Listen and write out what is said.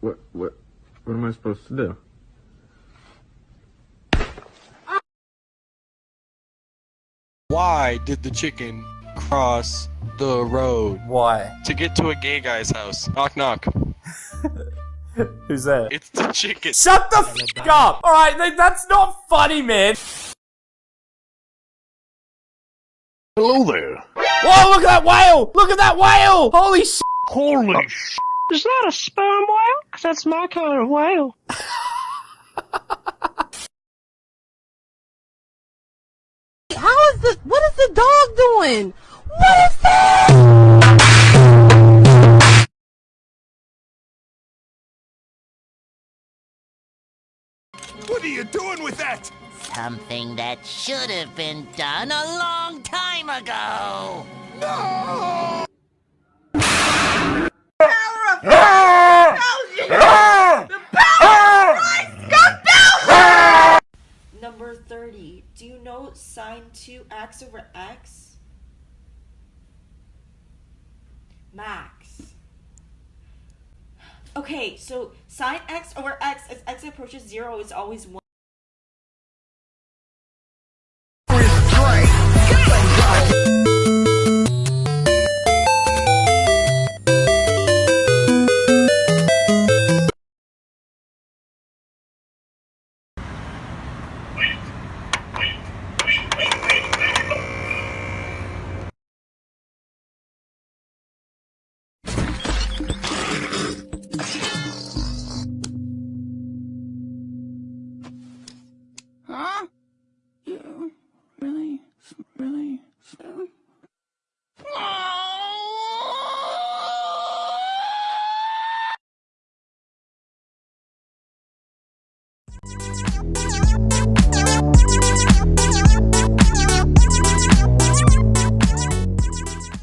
What what what am I supposed to do? Why did the chicken cross the road Why? to get to a gay guy's house? Knock knock. Who's that? It's the chicken. Shut the f up! Alright, that's not funny, man! Hello there. Whoa, look at that whale! Look at that whale! Holy sh! Holy oh. sh! Is that a sperm whale? 'Cause that's my kind of whale. How is the what is the dog doing? What is that? What are you doing with that? Something that should have been done a long time ago. Number 30. Do you know sine 2x over x? Max. Okay, so sine x over x as x approaches 0 is always 1. You really, really? Soon?